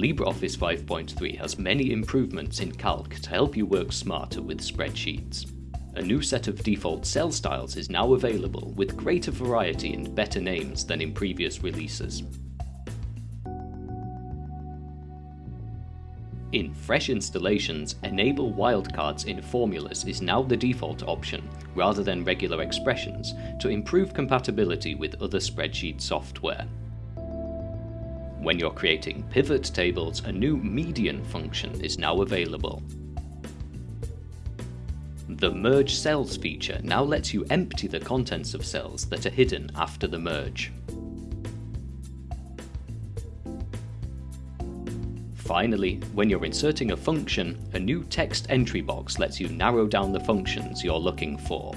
LibreOffice 5.3 has many improvements in Calc to help you work smarter with spreadsheets. A new set of default cell styles is now available with greater variety and better names than in previous releases. In fresh installations, enable wildcards in formulas is now the default option, rather than regular expressions, to improve compatibility with other spreadsheet software. When you're creating pivot tables, a new median function is now available. The Merge Cells feature now lets you empty the contents of cells that are hidden after the merge. Finally, when you're inserting a function, a new text entry box lets you narrow down the functions you're looking for.